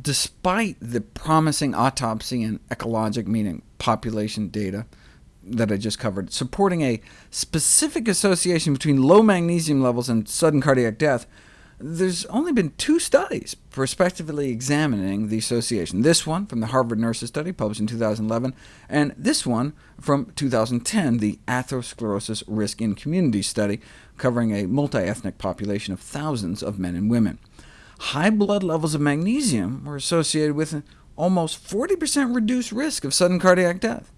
despite the promising autopsy and ecologic, meaning population data, that I just covered, supporting a specific association between low magnesium levels and sudden cardiac death, there's only been two studies prospectively examining the association. This one from the Harvard Nurses Study, published in 2011, and this one from 2010, the Atherosclerosis Risk in Communities Study, covering a multi-ethnic population of thousands of men and women. High blood levels of magnesium were associated with an almost 40% reduced risk of sudden cardiac death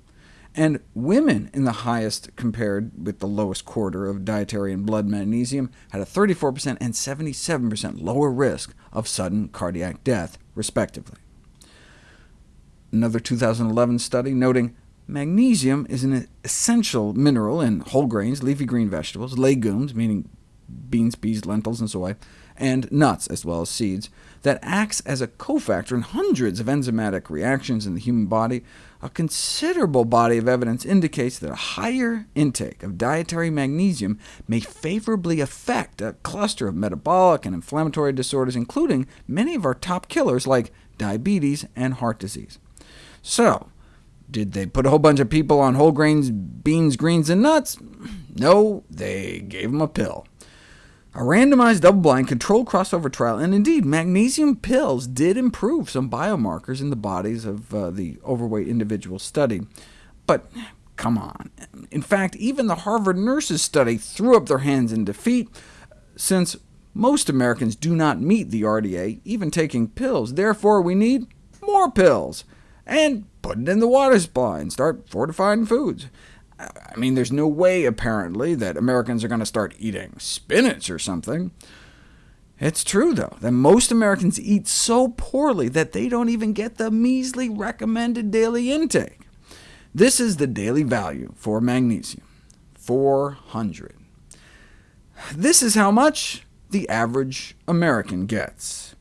and women in the highest compared with the lowest quarter of dietary and blood magnesium had a 34% and 77% lower risk of sudden cardiac death, respectively. Another 2011 study noting magnesium is an essential mineral in whole grains, leafy green vegetables, legumes, meaning beans, peas, lentils, and soy, and nuts, as well as seeds, that acts as a cofactor in hundreds of enzymatic reactions in the human body, a considerable body of evidence indicates that a higher intake of dietary magnesium may favorably affect a cluster of metabolic and inflammatory disorders, including many of our top killers like diabetes and heart disease. So, did they put a whole bunch of people on whole grains, beans, greens, and nuts? No, they gave them a pill. A randomized double-blind controlled crossover trial, and indeed, magnesium pills did improve some biomarkers in the bodies of uh, the overweight individuals studied. But come on. In fact, even the Harvard Nurses study threw up their hands in defeat, since most Americans do not meet the RDA, even taking pills. Therefore, we need more pills, and put it in the water supply and start fortifying foods. I mean, there's no way, apparently, that Americans are going to start eating spinach or something. It's true, though, that most Americans eat so poorly that they don't even get the measly recommended daily intake. This is the daily value for magnesium, 400. This is how much the average American gets.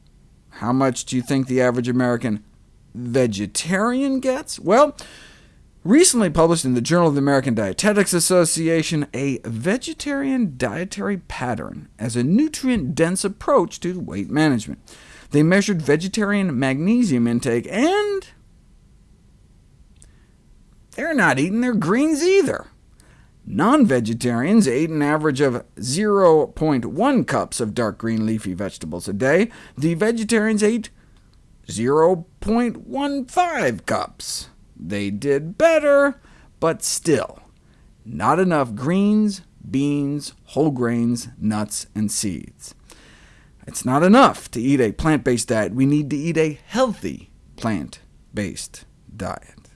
How much do you think the average American vegetarian gets? Well, Recently published in the Journal of the American Dietetics Association, a vegetarian dietary pattern as a nutrient-dense approach to weight management. They measured vegetarian magnesium intake, and they're not eating their greens either. Non-vegetarians ate an average of 0.1 cups of dark green leafy vegetables a day. The vegetarians ate 0.15 cups. They did better, but still, not enough greens, beans, whole grains, nuts, and seeds. It's not enough to eat a plant-based diet. We need to eat a healthy plant-based diet.